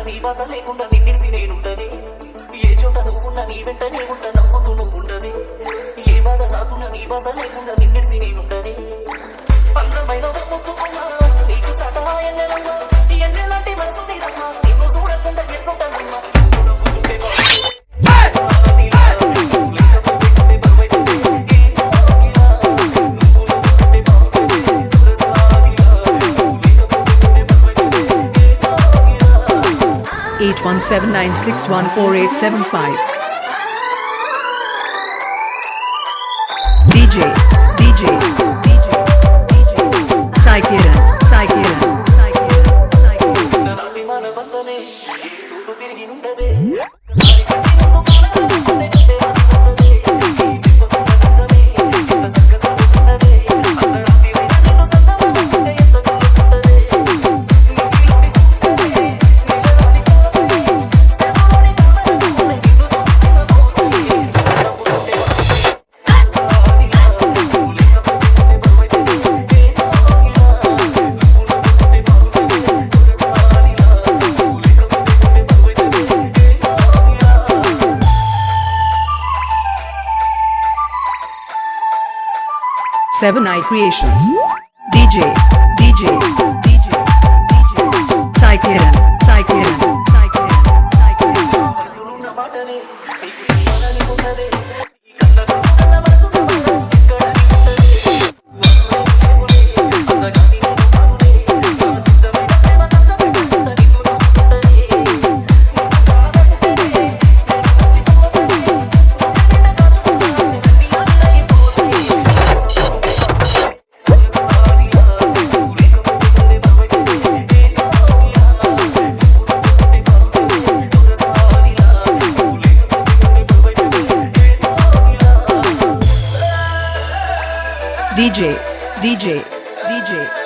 లేకుండా నీ బాధ లేకుండా నిన్నిడిసి నేనుండదే ఏ చోట నువ్వున్నా నీ వెంట నేనుంటా నవ్వుతూ నువ్వుండదే ఏ బాధ నాకున్నా నీ బాధ లేకుండా నిన్నిడిసి నేనుండదే Eight one seven nine six one four eight seven five. Seven Eye Creations. DJ. DJ, DJ, DJ.